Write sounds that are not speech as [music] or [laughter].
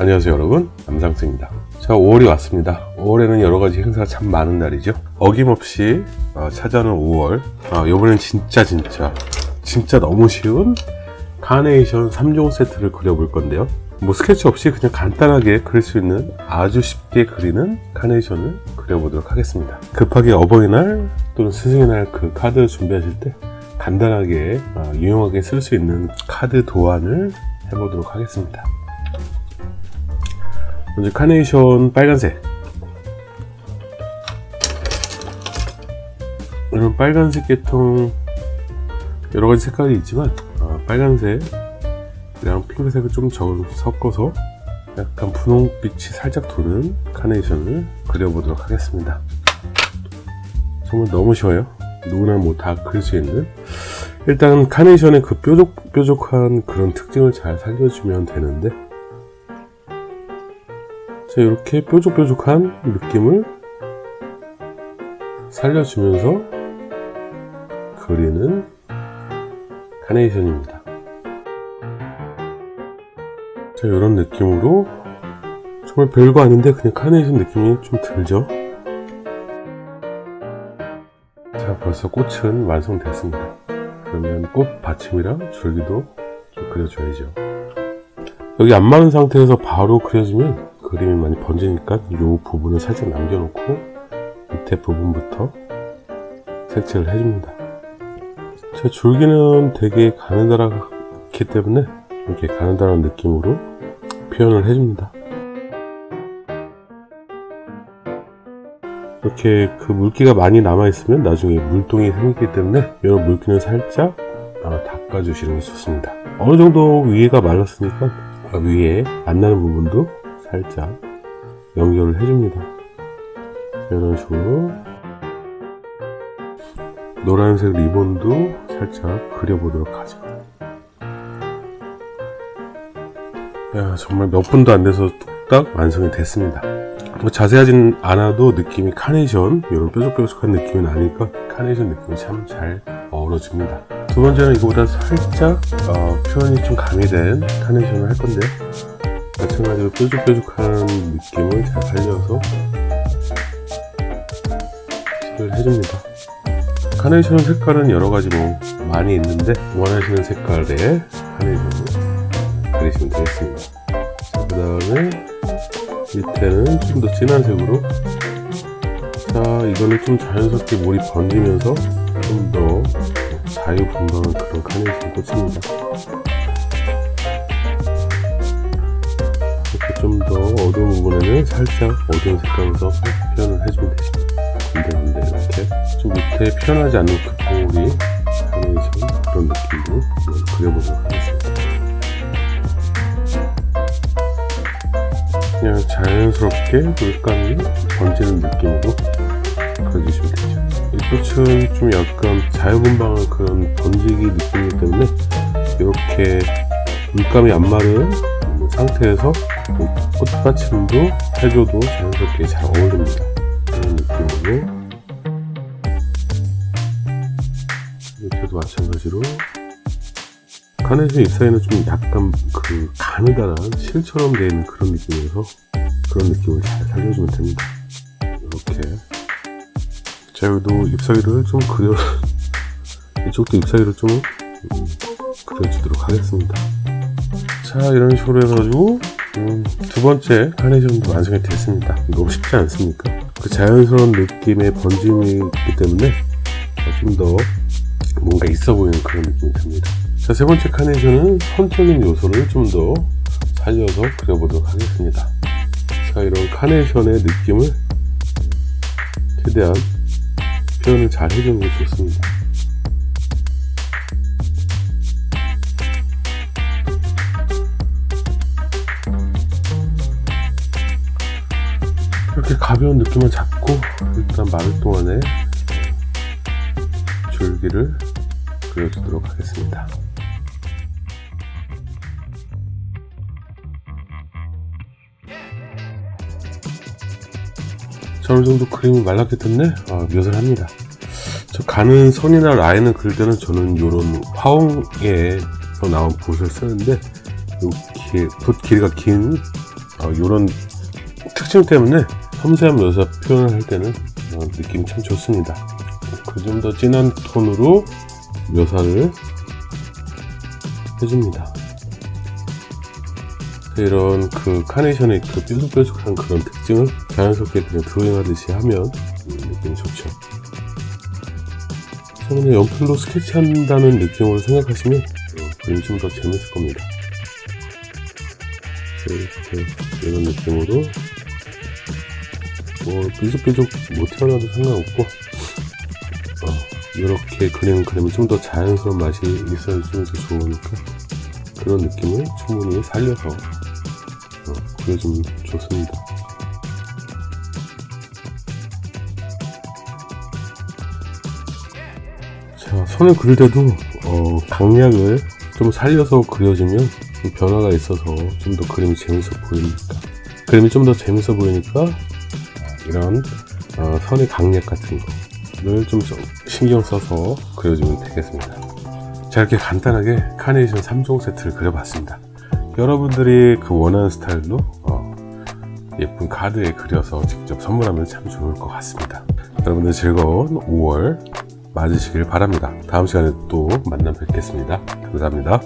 안녕하세요 여러분. 남상수입니다. 자 5월이 왔습니다. 5월에는 여러가지 행사가 참 많은 날이죠. 어김없이 어, 찾아오는 5월. 어, 이번엔 진짜 진짜. 진짜 너무 쉬운 카네이션 3종 세트를 그려볼 건데요. 뭐 스케치 없이 그냥 간단하게 그릴 수 있는 아주 쉽게 그리는 카네이션을 그려보도록 하겠습니다. 급하게 어버이날 또는 스승의 날 그 카드 준비하실 때 간단하게 어, 유용하게 쓸 수 있는 카드 도안을 해보도록 하겠습니다 먼저 카네이션 빨간색. 이런 빨간색 계통 여러가지 색깔이 있지만 어, 빨간색이랑 핑크색을 좀 적- 섞어서 약간 분홍빛이 살짝 도는 카네이션을 그려보도록 하겠습니다. 정말 너무 쉬워요. 누구나 뭐 다 그릴 수 있는. 일단 카네이션의 그 뾰족 뾰족한 그런 특징을 잘 살려주면 되는데 자 이렇게 뾰족뾰족한 느낌을 살려주면서 그리는 카네이션입니다. 자 이런 느낌으로 정말 별거 아닌데 그냥 카네이션 느낌이 좀 들죠? 자 벌써 꽃은 완성됐습니다. 그러면 꽃 받침이랑 줄기도 좀 그려줘야죠. 여기 안 마른 상태에서 바로 그려주면 그림이 많이 번지니까 이 부분을 살짝 남겨놓고 밑에 부분부터 색칠을 해줍니다. 제 줄기는 되게 가느다랗기 때문에 이렇게 가느다란 느낌으로 표현을 해줍니다. 이렇게 그 물기가 많이 남아있으면 나중에 물동이 생기기 때문에 이런 물기는 살짝 어, 닦아주시는 게 좋습니다. 어느 정도 위에가 말랐으니까 어, 위에 안 나는 부분도 살짝 연결을 해줍니다. 이런 식으로 노란색 리본도 살짝 그려보도록 하죠. 야 정말 몇 분도 안 돼서 뚝딱 완성이 됐습니다. 뭐 자세하진 않아도 느낌이 카네이션 이런 뾰족뾰족한 느낌이 나니까 카네이션 느낌이 참 잘 어우러집니다. 두 번째는 이거보다 살짝 어, 표현이 좀 가미된 카네이션을 할 건데 마찬가지로 뾰족뾰족한 느낌을 잘 살려서 칠을 해줍니다. 카네이션 색깔은 여러가지 뭐 많이 있는데 원하시는 색깔의 카네이션을 그리시면 되겠습니다. 그 다음에 밑에는 좀 더 진한 색으로 자 이거는 좀 자연스럽게 물이 번지면서 좀 더 자유분방한 그런 카네이션 꽃입니다 더 어두운 부분에는 살짝 어두운 색감으로 표현을 해주면 되십니다 근데 근데 이렇게 좀 밑에 표현하지 않는 그 봉우리 카네이션 그런 느낌으로 그려보도록 하겠습니다. 그냥 자연스럽게 물감이 번지는 느낌으로 그려주시면 되죠. 이 꽃은 좀 약간 자유분방한 그런 번지기 느낌이기 때문에 이렇게 물감이 안 마른 상태에서 꽃받침도 해줘도 자연스럽게 잘 어울립니다. 이런 느낌으로. 밑에도 마찬가지로 카네이션 잎사이는 좀 약간 그 가느다란 실처럼 되어 있는 그런 느낌이어서 그런 느낌을 잘 살려주면 됩니다. 이렇게. 자 여기도 잎사귀를 좀 그려 [laughs] 이쪽도 잎사귀를 좀 음, 그려주도록 하겠습니다. 자 이런 식으로 해가지고 음, 두 번째 카네이션도 완성이 됐습니다 너무 쉽지 않습니까 그 자연스러운 느낌의 번짐이기 때문에 좀 더 뭔가 있어 보이는 그런 느낌이 듭니다 자, 세 번째 카네이션은 선적인 요소를 좀 더 살려서 그려보도록 하겠습니다. 자, 이런 카네이션의 느낌을 최대한 표현을 잘 해주는 게 좋습니다. 이렇게 가벼운 느낌을 잡고 일단 마를 동안에 줄기를 그려주도록 하겠습니다. 자, 어느 정도 그림이 말랐기 때문에 어, 묘사를 합니다. 저 가는 선이나 라인을 그릴 때는 저는 이런 화홍에서 나온 붓을 쓰는데 이렇게 붓 길이가 긴 이런 특징 때문에 섬세한 묘사 표현을 할 때는 어, 느낌이 참 좋습니다. 그 좀 더 진한 톤으로 묘사를 해줍니다. 이런 그 카네이션의 그 뾰족뾰족한 그런 특징을 자연스럽게 그냥 드로잉하듯이 하면 음, 느낌이 좋죠. 저는 연필로 스케치한다는 느낌으로 생각하시면 어, 그림이 좀더 재밌을 겁니다. 이렇게 이런 느낌으로 뭐 뾰족뾰족 못 튀어나와도 상관없고 어, 이렇게 그리는 그림이 좀더 자연스러운 맛이 있어주면 더 좋으니까 그런 느낌을 충분히 살려서 어, 그려주면 좋습니다. 자, 손을 그릴 때도 어, 강약을 좀 살려서 그려주면 좀 변화가 있어서 좀 더 그림이 재밌어 보이니까 그림이 좀 더 재밌어 보이니까 이런 어, 선의 강약 같은 거를 좀 신경 써서 그려주면 되겠습니다. 자 이렇게 간단하게 카네이션 3종 세트를 그려봤습니다. 여러분들이 그 원하는 스타일로 어, 예쁜 카드에 그려서 직접 선물하면 참 좋을 것 같습니다. 여러분들 즐거운 5월 맞으시길 바랍니다. 다음 시간에 또 만나 뵙겠습니다. 감사합니다.